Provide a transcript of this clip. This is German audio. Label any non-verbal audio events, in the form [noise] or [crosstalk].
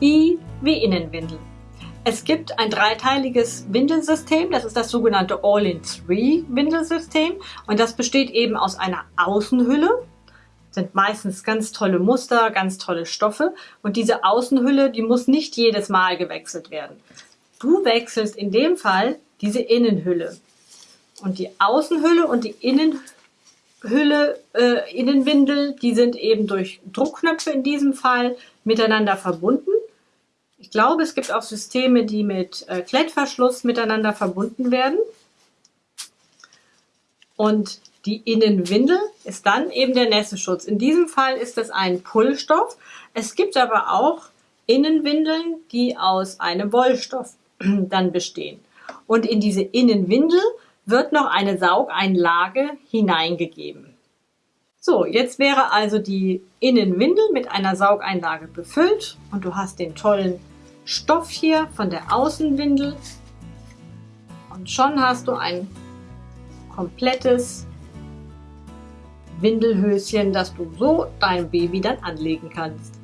I wie Innenwindel. Es gibt ein dreiteiliges Windelsystem, das ist das sogenannte All-in-Three-Windelsystem. Und das besteht eben aus einer Außenhülle, sind meistens ganz tolle Muster, ganz tolle Stoffe. Und diese Außenhülle, die muss nicht jedes Mal gewechselt werden. Du wechselst in dem Fall diese Innenhülle. Und die Außenhülle und die Innenhülle, äh, Innenwindel, die sind eben durch Druckknöpfe in diesem Fall miteinander verbunden ich glaube, es gibt auch Systeme, die mit äh, Klettverschluss miteinander verbunden werden. Und die Innenwindel ist dann eben der Nässeschutz. In diesem Fall ist es ein Pullstoff. Es gibt aber auch Innenwindeln, die aus einem Wollstoff [clears throat] dann bestehen. Und in diese Innenwindel wird noch eine Saugeinlage hineingegeben. So, jetzt wäre also die Innenwindel mit einer Saugeinlage befüllt und du hast den tollen Stoff hier von der Außenwindel und schon hast du ein komplettes Windelhöschen, das du so deinem Baby dann anlegen kannst.